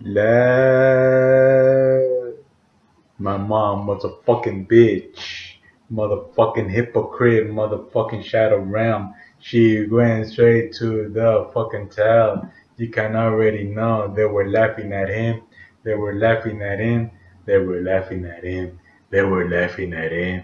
La. My mom was a fucking bitch. Motherfucking hypocrite, motherfucking shadow realm. She went straight to the fucking tail. You can already know they were laughing at him. They were laughing at him. They were laughing at him. They were laughing at him.